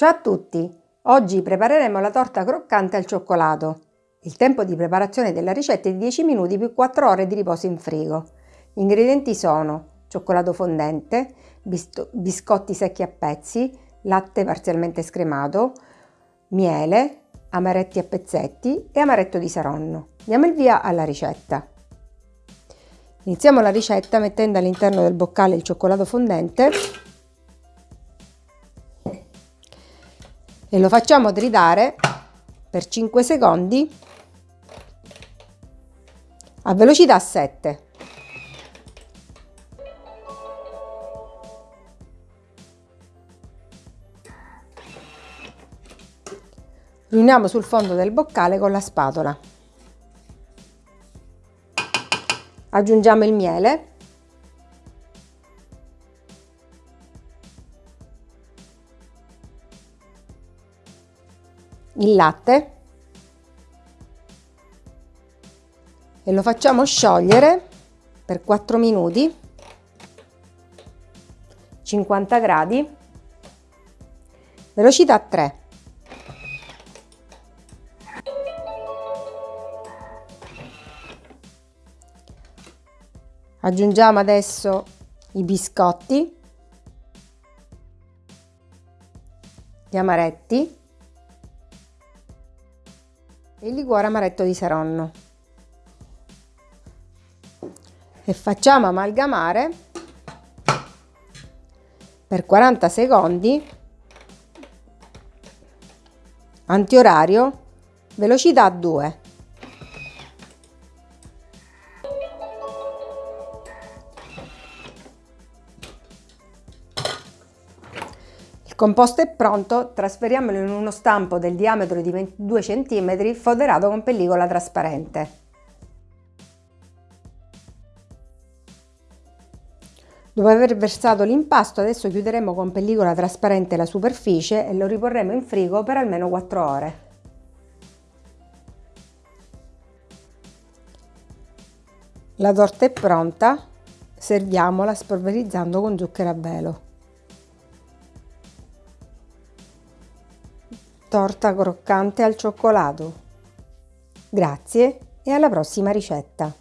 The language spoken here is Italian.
Ciao a tutti! Oggi prepareremo la torta croccante al cioccolato. Il tempo di preparazione della ricetta è di 10 minuti più 4 ore di riposo in frigo. Gli ingredienti sono cioccolato fondente, biscotti secchi a pezzi, latte parzialmente scremato, miele, amaretti a pezzetti e amaretto di saronno. Diamo il via alla ricetta. Iniziamo la ricetta mettendo all'interno del boccale il cioccolato fondente e lo facciamo tritare per 5 secondi a velocità 7. Riuniamo sul fondo del boccale con la spatola. Aggiungiamo il miele il latte. E lo facciamo sciogliere per 4 minuti. 50 gradi. Velocità 3 aggiungiamo adesso i biscotti. Gli amaretti il liquore amaretto di Saronno. E facciamo amalgamare per 40 secondi antiorario velocità 2 composto è pronto, trasferiamolo in uno stampo del diametro di 22 cm foderato con pellicola trasparente. Dopo aver versato l'impasto adesso chiuderemo con pellicola trasparente la superficie e lo riporremo in frigo per almeno 4 ore. La torta è pronta, serviamola spolverizzando con zucchero a velo. Torta croccante al cioccolato. Grazie e alla prossima ricetta!